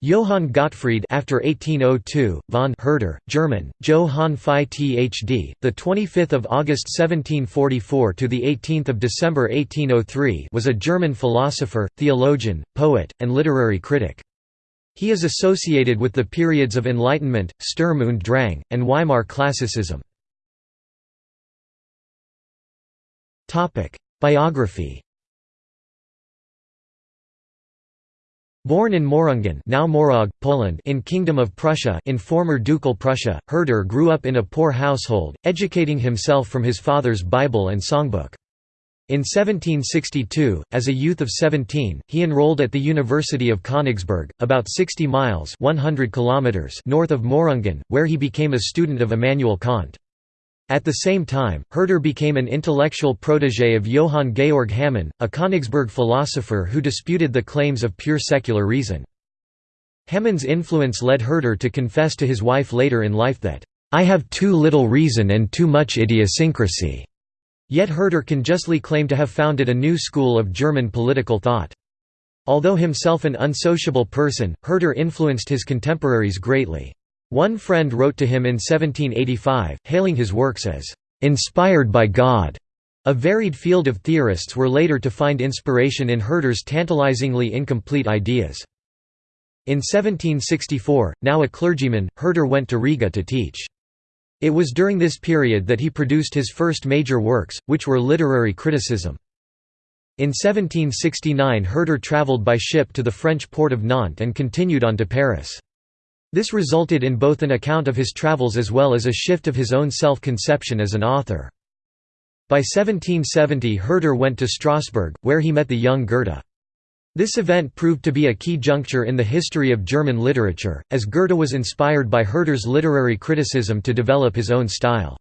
Johann Gottfried after 1802, von Herder, German, Johann Phi Thd, the 25th of August 1744 to the 18th of December 1803, was a German philosopher, theologian, poet, and literary critic. He is associated with the periods of Enlightenment, Sturm und Drang, and Weimar Classicism. Topic: Biography Born in Mohrungen now Morag, Poland in Kingdom of Prussia in former Ducal Prussia, Herder grew up in a poor household, educating himself from his father's Bible and songbook. In 1762, as a youth of 17, he enrolled at the University of Königsberg, about 60 miles 100 kilometers north of Mohrungen, where he became a student of Immanuel Kant. At the same time, Herder became an intellectual protégé of Johann Georg Hamann, a Königsberg philosopher who disputed the claims of pure secular reason. Hamann's influence led Herder to confess to his wife later in life that, "...I have too little reason and too much idiosyncrasy." Yet Herder can justly claim to have founded a new school of German political thought. Although himself an unsociable person, Herder influenced his contemporaries greatly. One friend wrote to him in 1785, hailing his works as inspired by God. A varied field of theorists were later to find inspiration in Herder's tantalizingly incomplete ideas. In 1764, now a clergyman, Herder went to Riga to teach. It was during this period that he produced his first major works, which were literary criticism. In 1769 Herder travelled by ship to the French port of Nantes and continued on to Paris. This resulted in both an account of his travels as well as a shift of his own self-conception as an author. By 1770 Herder went to Strasbourg, where he met the young Goethe. This event proved to be a key juncture in the history of German literature, as Goethe was inspired by Herder's literary criticism to develop his own style.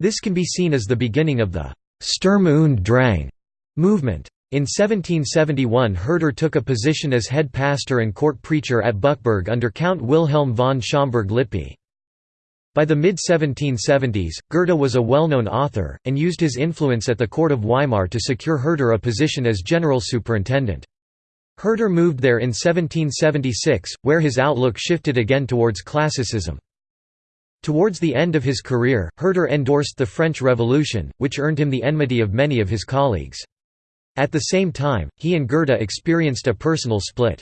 This can be seen as the beginning of the «Sturm und Drang» movement. In 1771 Herder took a position as head pastor and court preacher at Bückeburg under Count Wilhelm von Schaumburg-Lippe. By the mid-1770s, Goethe was a well-known author, and used his influence at the court of Weimar to secure Herder a position as general superintendent. Herder moved there in 1776, where his outlook shifted again towards classicism. Towards the end of his career, Herder endorsed the French Revolution, which earned him the enmity of many of his colleagues. At the same time, he and Goethe experienced a personal split.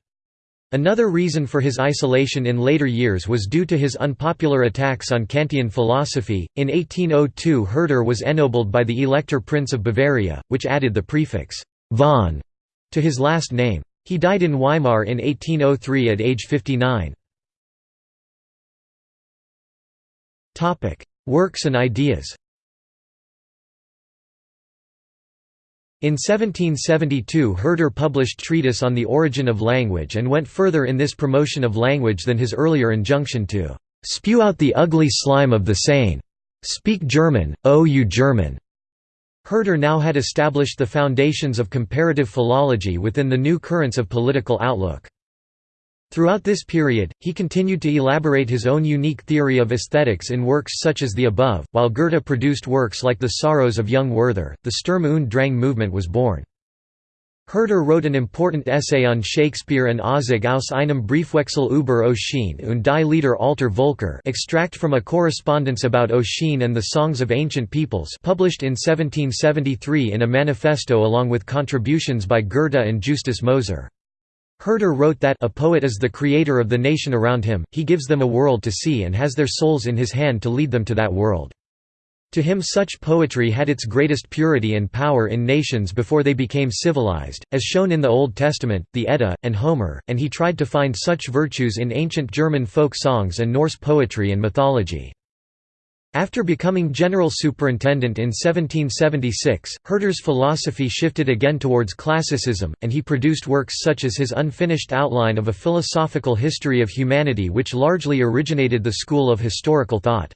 Another reason for his isolation in later years was due to his unpopular attacks on Kantian philosophy. In 1802, Herder was ennobled by the Elector Prince of Bavaria, which added the prefix von to his last name. He died in Weimar in 1803 at age 59. Topic: Works and ideas. In 1772 Herder published Treatise on the Origin of Language and went further in this promotion of language than his earlier injunction to "...spew out the ugly slime of the Seine. Speak German, O you German." Herder now had established the foundations of comparative philology within the new currents of political outlook. Throughout this period, he continued to elaborate his own unique theory of aesthetics in works such as the above, while Goethe produced works like The Sorrows of Young Werther. The Sturm und Drang movement was born. Herder wrote an important essay on Shakespeare and Auszug aus einem Briefwechsel über Ossian und die Lieder alter Völker extract from a correspondence about Ossian and the Songs of Ancient Peoples published in 1773 in a manifesto along with contributions by Goethe and Justus Moser. Herder wrote that a poet is the creator of the nation around him, he gives them a world to see and has their souls in his hand to lead them to that world. To him such poetry had its greatest purity and power in nations before they became civilized, as shown in the Old Testament, the Edda, and Homer, and he tried to find such virtues in ancient German folk songs and Norse poetry and mythology. After becoming general superintendent in 1776, Herder's philosophy shifted again towards classicism, and he produced works such as his unfinished outline of a philosophical history of humanity which largely originated the school of historical thought.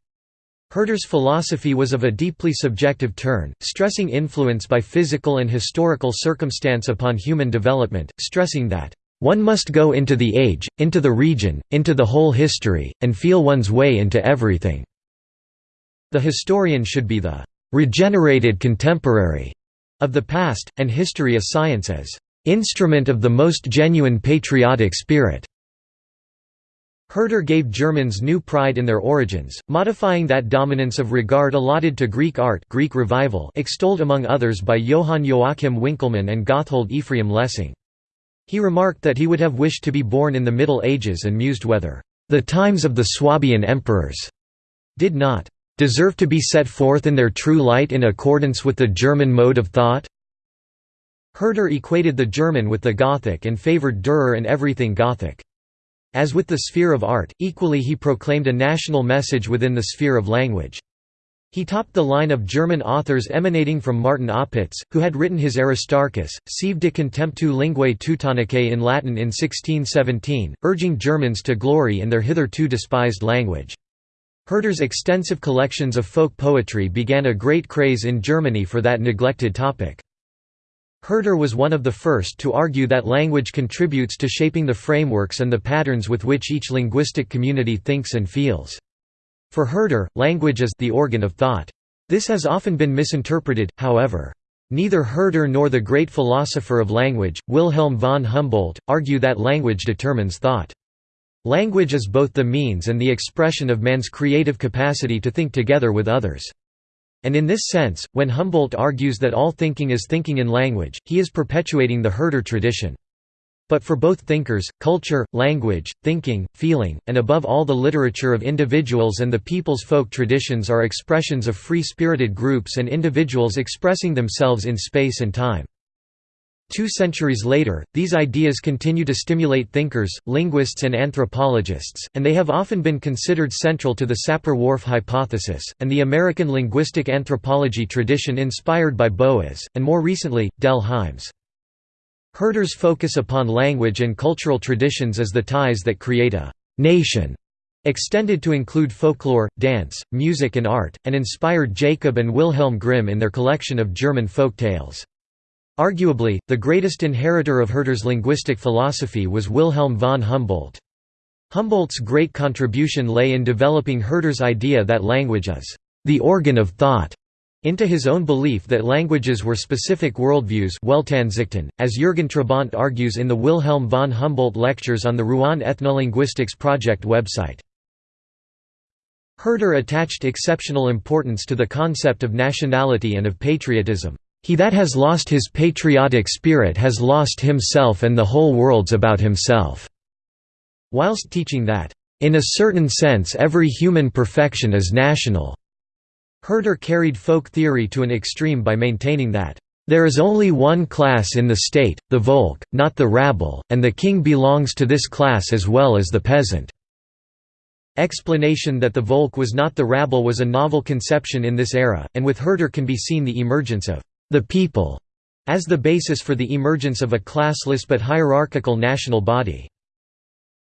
Herder's philosophy was of a deeply subjective turn, stressing influence by physical and historical circumstance upon human development, stressing that, "...one must go into the age, into the region, into the whole history, and feel one's way into everything." The historian should be the regenerated contemporary of the past, and history a science as instrument of the most genuine patriotic spirit. Herder gave Germans new pride in their origins, modifying that dominance of regard allotted to Greek art Greek revival extolled among others by Johann Joachim Winckelmann and Gotthold Ephraim Lessing. He remarked that he would have wished to be born in the Middle Ages and mused whether, "...the times of the Swabian emperors," did not "...deserve to be set forth in their true light in accordance with the German mode of thought?" Herder equated the German with the Gothic and favoured Dürer and everything Gothic. As with the sphere of art, equally he proclaimed a national message within the sphere of language. He topped the line of German authors emanating from Martin Opitz, who had written his Aristarchus, Sive de contemptu linguae Teutonicae in Latin in 1617, urging Germans to glory in their hitherto despised language. Herder's extensive collections of folk poetry began a great craze in Germany for that neglected topic. Herder was one of the first to argue that language contributes to shaping the frameworks and the patterns with which each linguistic community thinks and feels. For Herder, language is the organ of thought. This has often been misinterpreted, however. Neither Herder nor the great philosopher of language, Wilhelm von Humboldt, argue that language determines thought. Language is both the means and the expression of man's creative capacity to think together with others. And in this sense, when Humboldt argues that all thinking is thinking in language, he is perpetuating the Herder tradition. But for both thinkers, culture, language, thinking, feeling, and above all the literature of individuals and the people's folk traditions are expressions of free-spirited groups and individuals expressing themselves in space and time. Two centuries later, these ideas continue to stimulate thinkers, linguists and anthropologists, and they have often been considered central to the Sapir-Whorf hypothesis, and the American linguistic anthropology tradition inspired by Boas, and more recently, Dell Hymes. Herder's focus upon language and cultural traditions as the ties that create a «nation» extended to include folklore, dance, music and art, and inspired Jacob and Wilhelm Grimm in their collection of German folk tales. Arguably, the greatest inheritor of Herder's linguistic philosophy was Wilhelm von Humboldt. Humboldt's great contribution lay in developing Herder's idea that language is the organ of thought, into his own belief that languages were specific worldviews as Jürgen Trabant argues in the Wilhelm von Humboldt lectures on the Rouen Ethnolinguistics Project website. Herder attached exceptional importance to the concept of nationality and of patriotism. He that has lost his patriotic spirit has lost himself and the whole world's about himself." Whilst teaching that, "...in a certain sense every human perfection is national." Herder carried folk theory to an extreme by maintaining that, "...there is only one class in the state, the Volk, not the rabble, and the king belongs to this class as well as the peasant." Explanation that the Volk was not the rabble was a novel conception in this era, and with Herder can be seen the emergence of the people as the basis for the emergence of a classless but hierarchical national body.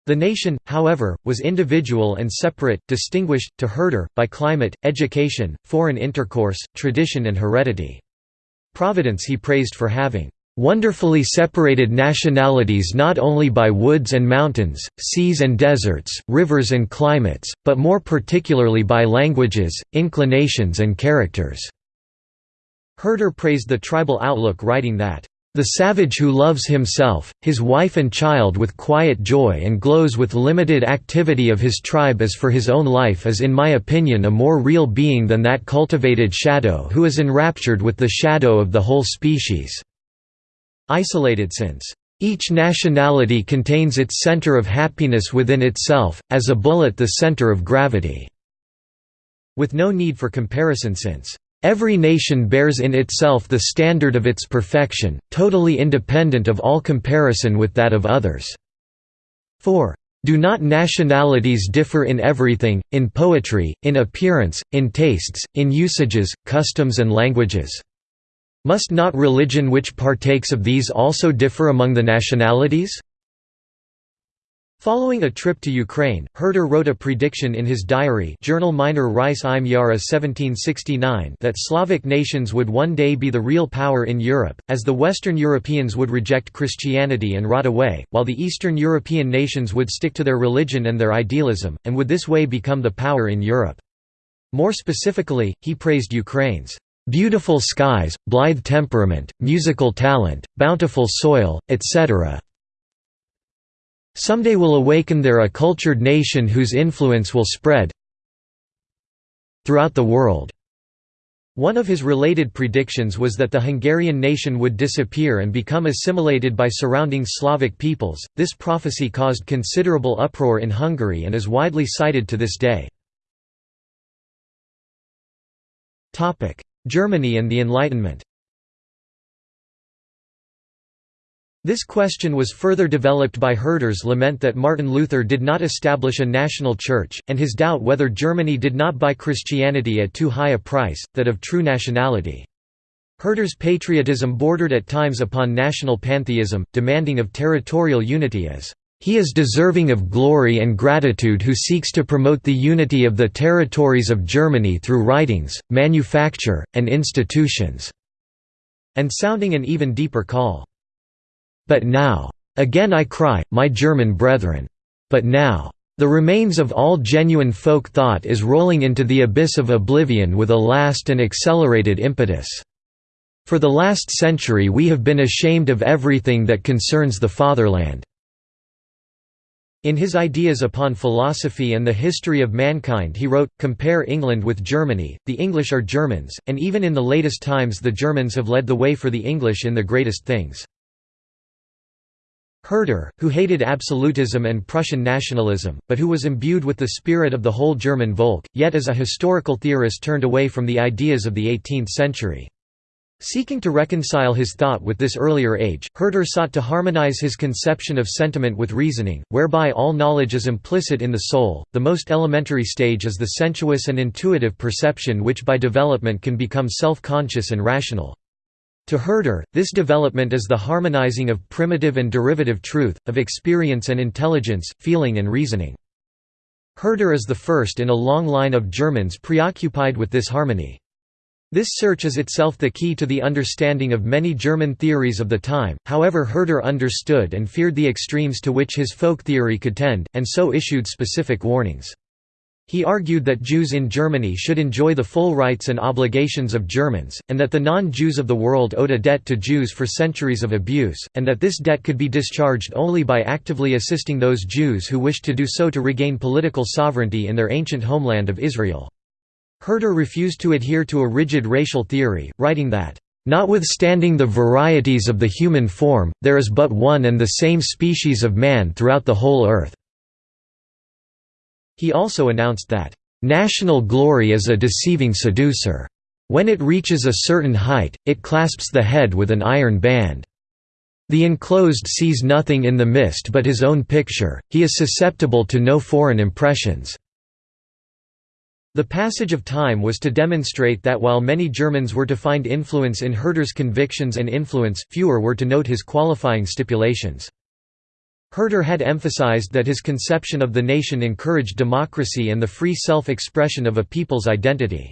The nation, however, was individual and separate, distinguished, to Herder, by climate, education, foreign intercourse, tradition and heredity. Providence he praised for having wonderfully separated nationalities not only by woods and mountains, seas and deserts, rivers and climates, but more particularly by languages, inclinations and characters." Herder praised the tribal outlook writing that, "...the savage who loves himself, his wife and child with quiet joy and glows with limited activity of his tribe as for his own life is in my opinion a more real being than that cultivated shadow who is enraptured with the shadow of the whole species." Isolated since, "...each nationality contains its center of happiness within itself, as a bullet the center of gravity." With no need for comparison since Every nation bears in itself the standard of its perfection, totally independent of all comparison with that of others. 4. Do not nationalities differ in everything, in poetry, in appearance, in tastes, in usages, customs and languages? Must not religion which partakes of these also differ among the nationalities? Following a trip to Ukraine, Herder wrote a prediction in his diary Journal meiner Reise im Jahre 1769 that Slavic nations would one day be the real power in Europe, as the Western Europeans would reject Christianity and rot away, while the Eastern European nations would stick to their religion and their idealism, and would this way become the power in Europe. More specifically, he praised Ukraine's beautiful skies, blithe temperament, musical talent, bountiful soil, etc., Someday will awaken there a cultured nation whose influence will spread throughout the world." One of his related predictions was that the Hungarian nation would disappear and become assimilated by surrounding Slavic peoples. This prophecy caused considerable uproar in Hungary and is widely cited to this day. Germany and the Enlightenment This question was further developed by Herder's lament that Martin Luther did not establish a national church, and his doubt whether Germany did not buy Christianity at too high a price, that of true nationality. Herder's patriotism bordered at times upon national pantheism, demanding of territorial unity as he is deserving of glory and gratitude who seeks to promote the unity of the territories of Germany through writings, manufacture, and institutions", and sounding an even deeper call. But now. Again I cry, my German brethren. But now. The remains of all genuine folk thought is rolling into the abyss of oblivion with a last and accelerated impetus. For the last century we have been ashamed of everything that concerns the fatherland." In his Ideas upon Philosophy and the History of Mankind he wrote, Compare England with Germany, the English are Germans, and even in the latest times the Germans have led the way for the English in the greatest things. Herder, who hated absolutism and Prussian nationalism, but who was imbued with the spirit of the whole German Volk, yet as a historical theorist turned away from the ideas of the 18th century. Seeking to reconcile his thought with this earlier age, Herder sought to harmonize his conception of sentiment with reasoning, whereby all knowledge is implicit in the soul. The most elementary stage is the sensuous and intuitive perception which by development can become self-conscious and rational. To Herder, this development is the harmonizing of primitive and derivative truth, of experience and intelligence, feeling and reasoning. Herder is the first in a long line of Germans preoccupied with this harmony. This search is itself the key to the understanding of many German theories of the time, however Herder understood and feared the extremes to which his folk theory could tend, and so issued specific warnings. He argued that Jews in Germany should enjoy the full rights and obligations of Germans, and that the non-Jews of the world owed a debt to Jews for centuries of abuse, and that this debt could be discharged only by actively assisting those Jews who wished to do so to regain political sovereignty in their ancient homeland of Israel. Herder refused to adhere to a rigid racial theory, writing that, "...notwithstanding the varieties of the human form, there is but one and the same species of man throughout the whole earth." He also announced that, "...national glory is a deceiving seducer. When it reaches a certain height, it clasps the head with an iron band. The enclosed sees nothing in the mist but his own picture, he is susceptible to no foreign impressions." The passage of time was to demonstrate that while many Germans were to find influence in Herder's convictions and influence, fewer were to note his qualifying stipulations. Herder had emphasized that his conception of the nation encouraged democracy and the free self-expression of a people's identity.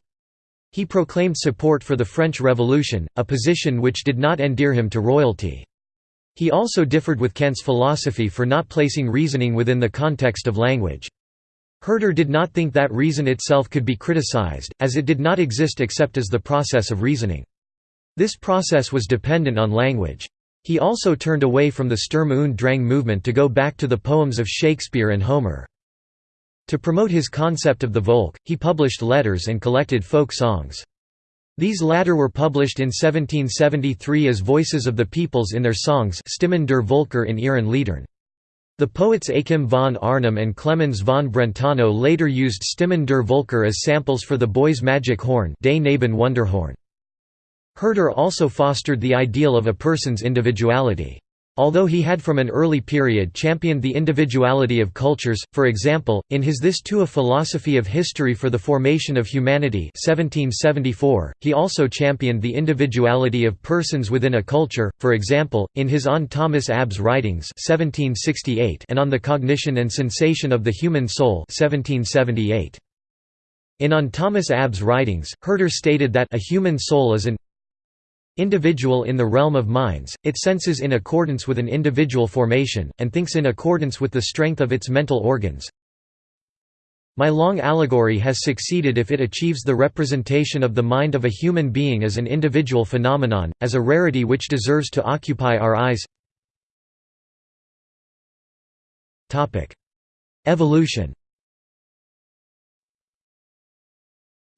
He proclaimed support for the French Revolution, a position which did not endear him to royalty. He also differed with Kant's philosophy for not placing reasoning within the context of language. Herder did not think that reason itself could be criticized, as it did not exist except as the process of reasoning. This process was dependent on language. He also turned away from the Sturm und Drang movement to go back to the poems of Shakespeare and Homer. To promote his concept of the Volk, he published letters and collected folk songs. These latter were published in 1773 as Voices of the Peoples in their songs Stimmen der Volker in ihren Liedern. The poets Achim von Arnim and Clemens von Brentano later used Stimmen der Volker as samples for the Boy's Magic Horn Des Knaben Wunderhorn. Herder also fostered the ideal of a person's individuality. Although he had from an early period championed the individuality of cultures, for example, in his This too a Philosophy of History for the Formation of Humanity 1774, he also championed the individuality of persons within a culture, for example, in his On Thomas Abbt's Writings 1768 and On the Cognition and Sensation of the Human Soul 1778. In On Thomas Abbt's writings, Herder stated that a human soul is an individual in the realm of minds, it senses in accordance with an individual formation, and thinks in accordance with the strength of its mental organs. My long allegory has succeeded if it achieves the representation of the mind of a human being as an individual phenomenon, as a rarity which deserves to occupy our eyes Evolution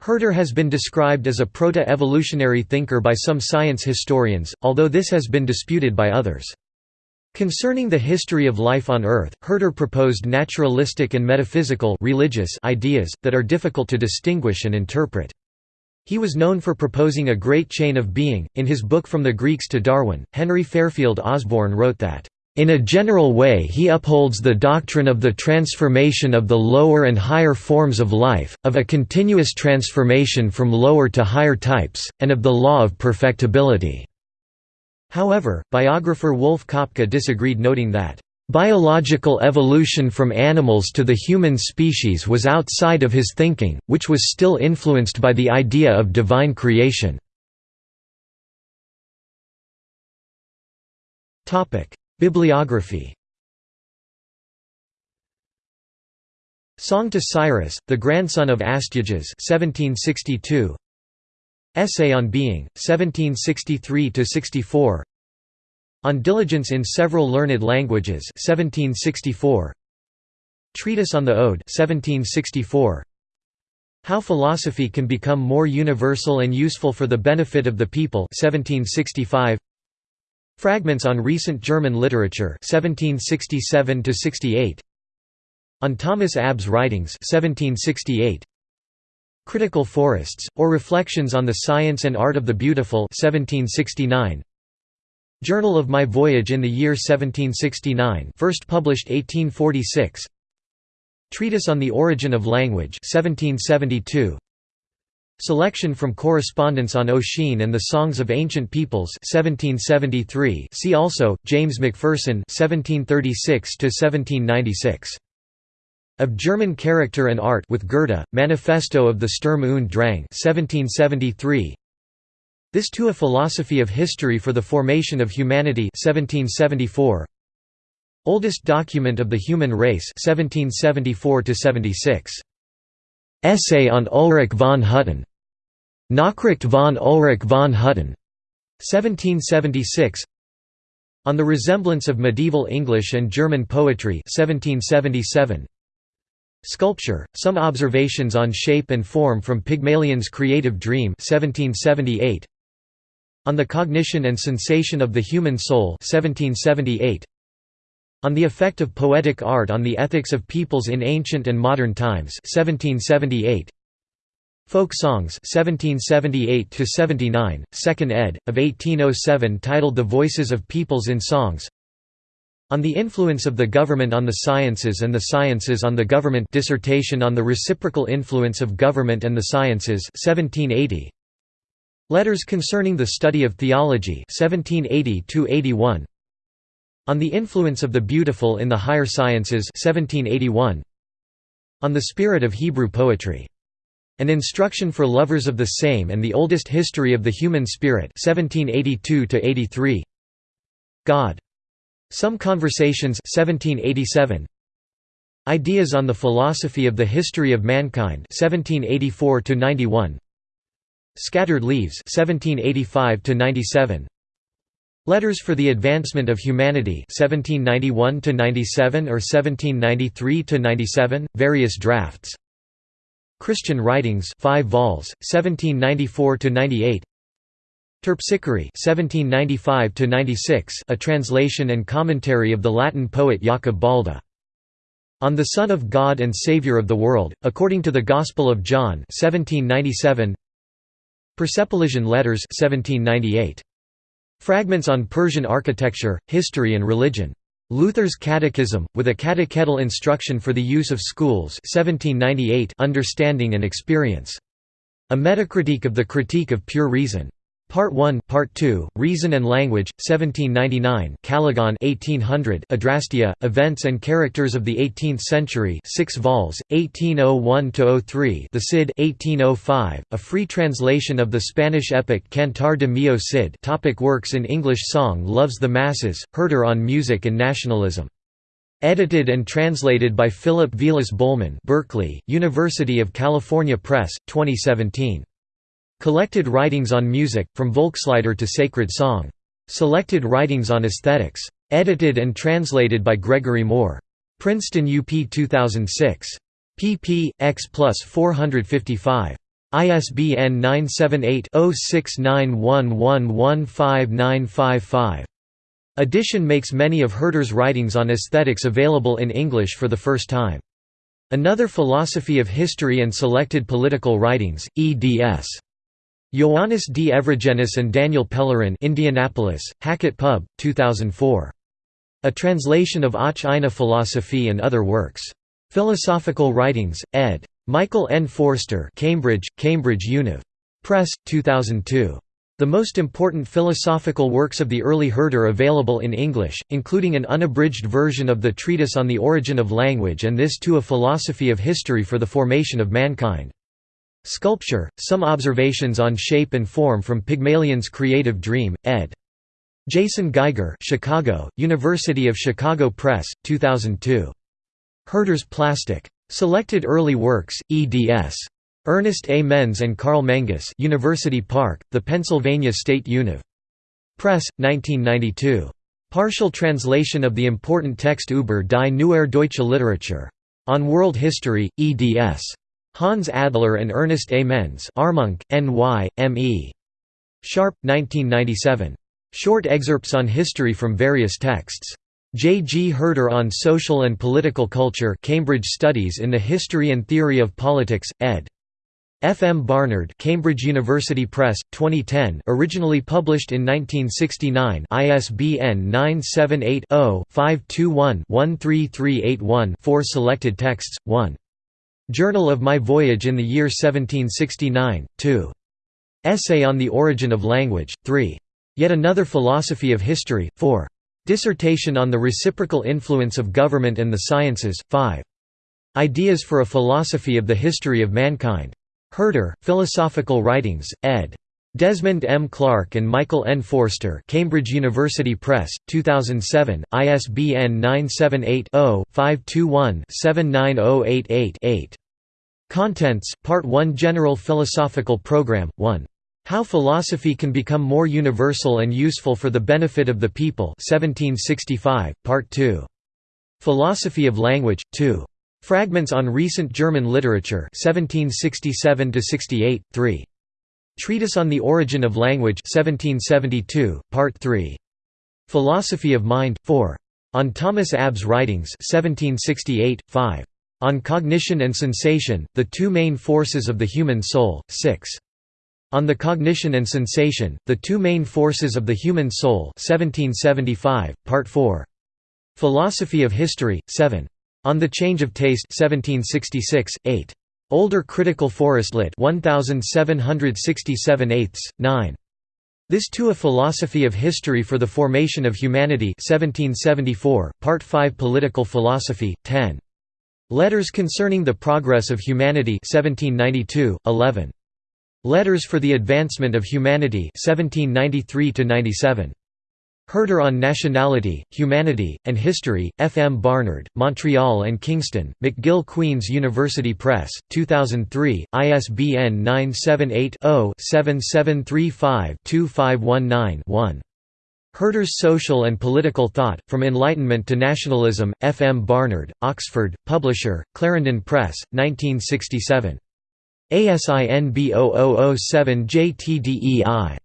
Herder has been described as a proto-evolutionary thinker by some science historians, although this has been disputed by others. Concerning the history of life on Earth, Herder proposed naturalistic and metaphysical religious ideas, that are difficult to distinguish and interpret. He was known for proposing a great chain of being. In his book From the Greeks to Darwin, Henry Fairfield Osborn wrote that, in a general way he upholds the doctrine of the transformation of the lower and higher forms of life, of a continuous transformation from lower to higher types, and of the law of perfectibility." However, biographer Wulf Koepke disagreed noting that, "...biological evolution from animals to the human species was outside of his thinking, which was still influenced by the idea of divine creation." Bibliography Song to Cyrus, the grandson of Astyages 1762. Essay on Being, 1763–64 On Diligence in Several Learned Languages 1764. Treatise on the Ode 1764. How Philosophy Can Become More Universal and Useful for the Benefit of the People 1765. Fragments on Recent German Literature 1767 68 On Thomas Abbt's Writings 1768 Critical Forests, or Reflections on the Science and Art of the Beautiful 1769 Journal of My Voyage in the Year 1769 first published 1846 Treatise on the Origin of Language 1772 Selection from Correspondence on Ossian and the Songs of Ancient Peoples 1773 see also, James Macpherson 1736–1796. Of German Character and Art with Goethe, Manifesto of the Sturm und Drang 1773. This to a Philosophy of History for the Formation of Humanity 1774. Oldest document of the human race 1774 -76. Essay on Ulrich von Hutten. Nachricht von Ulrich von Hutten. 1776. On the Resemblance of Medieval English and German Poetry 1777. Sculpture, Some Observations on Shape and Form from Pygmalion's Creative Dream 1778. On the Cognition and Sensation of the Human Soul 1778. On the Effect of Poetic Art on the Ethics of Peoples in Ancient and Modern Times 1778. Folk Songs 1778 79, 2nd ed. of 1807 titled The Voices of Peoples in Songs. On the Influence of the Government on the Sciences and the Sciences on the Government Dissertation on the Reciprocal Influence of Government and the Sciences 1780. Letters Concerning the Study of Theology 1780 81. On the Influence of the Beautiful in the Higher Sciences 1781. On the Spirit of Hebrew Poetry. An Instruction for Lovers of the Same and the Oldest History of the Human Spirit 1782 83. God. Some Conversations 1787. Ideas on the Philosophy of the History of Mankind 1784 91. Scattered Leaves 1785 97. Letters for the Advancement of Humanity 1791 to 97 or 1793 to 97 various drafts. Christian Writings 5 vols, 1794 to 98 Terpsichore 1795 to 96 a translation and commentary of the Latin poet Jacob Balde. On the Son of God and Saviour of the World, according to the Gospel of John 1797 Persepolisian Letters 1798 Fragments on Persian architecture, history and religion. Luther's Catechism, with a catechetical instruction for the use of schools 1798 Understanding and Experience. A metacritique of the Critique of Pure Reason. Part 1, Part 2, Reason and Language, 1799 Caligon 1800 Adrastea, Events and Characters of the Eighteenth Century 6 vols, 1801–03 The Cid 1805, a free translation of the Spanish epic Cantar de Mio Cid topic Works in English Song Loves the Masses, Herder on Music and Nationalism. Edited and translated by Philip Vilas Bohlman Berkeley, University of California Press, 2017. Collected Writings on Music, From Volkslieder to Sacred Song. Selected Writings on Aesthetics. Edited and translated by Gregory Moore. Princeton UP 2006. pp. x plus 455. ISBN 978-0691115955. Edition makes many of Herder's writings on aesthetics available in English for the first time. Another Philosophy of History and Selected Political Writings, eds. Ioannis D. Evrigenis and Daniel Pellerin Indianapolis, Hackett Pub, 2004. A translation of Auch eine Philosophie and other works. Philosophical Writings, ed. Michael N. Forster Cambridge, Cambridge Univ. Press, 2002. The most important philosophical works of the early Herder available in English, including an unabridged version of the Treatise on the Origin of Language and this too a philosophy of history for the formation of mankind. Sculpture, Some Observations on Shape and Form from Pygmalion's Creative Dream, ed. Jason Gaiger Chicago, University of Chicago Press, 2002. Herder's Plastik. Selected Early Works, eds. Ernest A. Menze and Karl Menges University Park, the Pennsylvania State Univ. Press, 1992. Partial translation of the important text Über die Neuere Deutsche Literatur. On World History, eds. Hans Adler and Ernest A. Menze Armonk, N.Y., M.E. Sharpe, 1997. Short excerpts on history from various texts. J. G. Herder on Social and Political Culture Cambridge Studies in the History and Theory of Politics, ed. F. M. Barnard Cambridge University Press, 2010 originally published in 1969 ISBN 978-0-521-13381-4 Selected texts, 1. Journal of My Voyage in the Year 1769, 2. Essay on the Origin of Language, 3. Yet Another Philosophy of History, 4. Dissertation on the Reciprocal Influence of Government and the Sciences, 5. Ideas for a Philosophy of the History of Mankind. Herder, Philosophical Writings, ed. Desmond M. Clarke and Michael N. Forster Cambridge University Press, 2007, ISBN 978-0-521-79088-8. Contents, Part 1 General Philosophical Program, 1. How Philosophy Can Become More Universal and Useful for the Benefit of the People 1765, Part 2. Philosophy of Language, 2. Fragments on Recent German Literature 1767–68, 3. Treatise on the Origin of Language 1772, Part 3. Philosophy of Mind, 4. On Thomas Abbt's Writings 1768, 5. On Cognition and Sensation, the Two Main Forces of the Human Soul, 6. On the Cognition and Sensation, the Two Main Forces of the Human Soul 1775, Part 4. Philosophy of History, 7. On the Change of Taste 1766, 8. Older Critical Forest Lit 1767 8 9. This to a Philosophy of History for the Formation of Humanity 1774, Part 5 Political Philosophy, 10. Letters Concerning the Progress of Humanity 1792, 11. Letters for the Advancement of Humanity 1793 97. Herder on Nationality, Humanity, and History, F. M. Barnard, Montreal and Kingston, McGill Queen's University Press, 2003, ISBN 978-0-7735-2519-1. Herder's Social and Political Thought, From Enlightenment to Nationalism, F. M. Barnard, Oxford, Publisher, Clarendon Press, 1967. ASIN B0007JTDEI.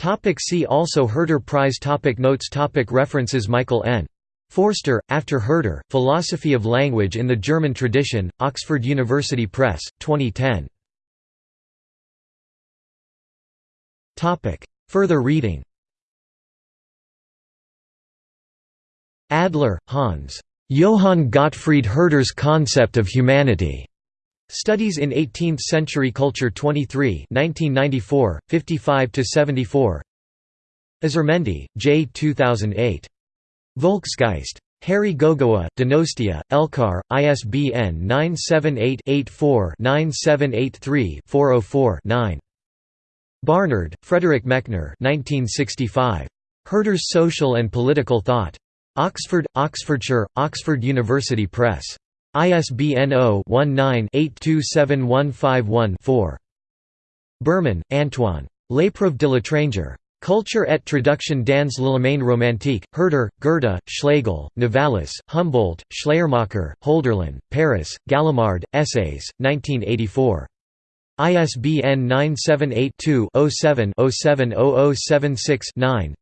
Topic see also Herder Prize topic Notes topic References Michael N. Forster, After Herder, Philosophy of Language in the German Tradition, Oxford University Press, 2010. Further reading Adler, Hans. Johann Gottfried Herder's Concept of Humanity. Studies in 18th-Century Culture 23 1994, 55–74 Azurmendi, J. 2008. Volksgeist. Herri Gogoa, Donostia, Elkar, ISBN 978-84-9783-404-9. Barnard, Frederick Mechner 1965. Herder's Social and Political Thought. Oxford, Oxfordshire, Oxford University Press. ISBN 0-19-827151-4. Berman, Antoine. L'épreuve de l'étranger. Culture et traduction dans l'Allemagne romantique, Herder, Goethe, Schlegel, Novalis, Humboldt, Schleiermacher, Hölderlin, Paris, Gallimard, Essays, 1984. ISBN 978-2-07-070076-9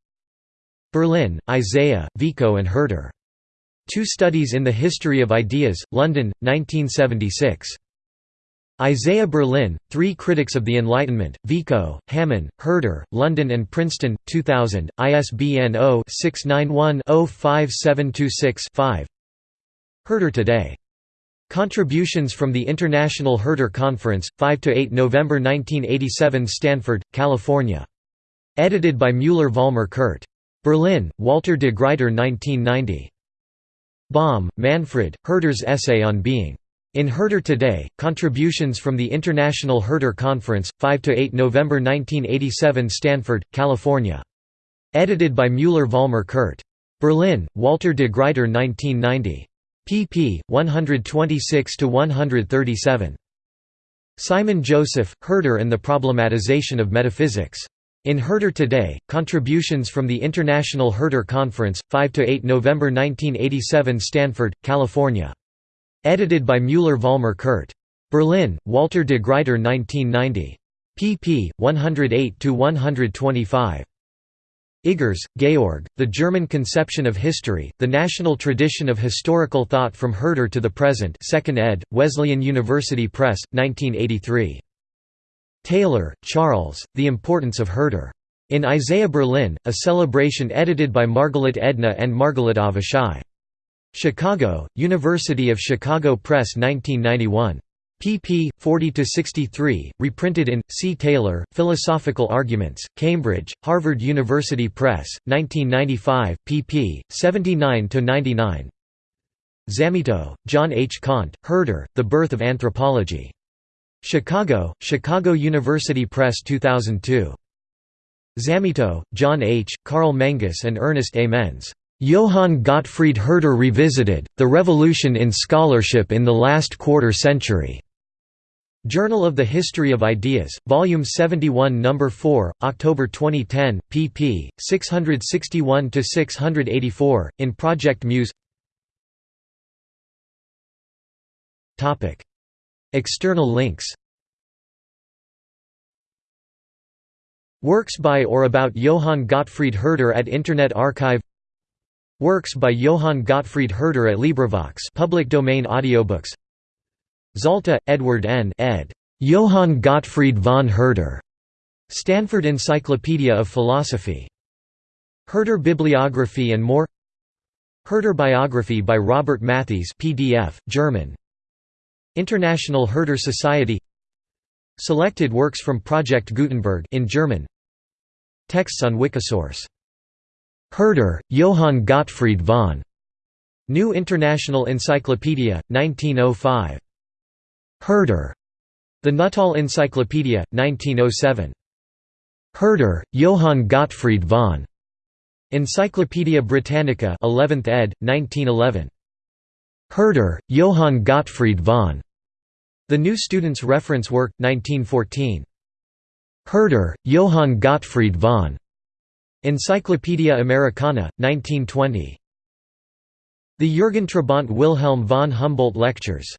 Berlin, Isaiah, Vico and Herder. Two Studies in the History of Ideas, London, 1976. Isaiah Berlin, Three Critics of the Enlightenment, Vico, Hamann, Herder, London and Princeton, 2000, ISBN 0-691-05726-5 Herder Today. Contributions from the International Herder Conference, 5–8 November 1987 Stanford, California. Edited by Müller-Vollmer Kurt. Berlin, Walter de Gruyter 1990. Baum, Manfred, Herder's Essay on Being. In Herder Today, Contributions from the International Herder Conference, 5–8 November 1987 Stanford, California. Edited by Müller-Vollmer Kurt. Berlin, Walter de Gruyter 1990. pp. 126–137. Simon Joseph, Herder and the Problematization of Metaphysics. In Herder Today, Contributions from the International Herder Conference, 5–8 November 1987 Stanford, California. Edited by Müller-Vollmer Kurt. Berlin, Walter de Gruyter 1990. pp. 108–125. Iggers, Georg, The German Conception of History, The National Tradition of Historical Thought from Herder to the Present 2nd ed., Wesleyan University Press, 1983. Taylor, Charles, The Importance of Herder. In Isaiah Berlin, a celebration edited by Margalit Edna and Margalit Avishai. Chicago, University of Chicago Press 1991. pp. 40–63, reprinted in, C. Taylor, Philosophical Arguments, Cambridge, Harvard University Press, 1995, pp. 79–99 Zammito, John H. Kant, Herder, The Birth of Anthropology. Chicago, Chicago University Press 2002. Zammito, John H., Karl Menges and Ernest A. Menze. Johann Gottfried Herder Revisited, The Revolution in Scholarship in the Last Quarter Century. Journal of the History of Ideas, Volume 71 No. 4, October 2010, pp. 661–684, in Project Muse External links Works by or about Johann Gottfried Herder at Internet Archive Works by Johann Gottfried Herder at LibriVox public domain audiobooks Zalta, Edward N. ed. Johann Gottfried von Herder. Stanford Encyclopedia of Philosophy. Herder Bibliography and more Herder Biography by Robert Mathies PDF, German. International Herder Society Selected works from Project Gutenberg in German Texts on Wikisource Herder, Johann Gottfried von. New International Encyclopedia, 1905. Herder. The Nuttall Encyclopedia, 1907. Herder, Johann Gottfried von. Encyclopædia Britannica 11th ed., 1911. Herder, Johann Gottfried von. The New Student's Reference Work, 1914. Herder, Johann Gottfried von. Encyclopædia Americana, 1920. The Jürgen Trabant Wilhelm von Humboldt Lectures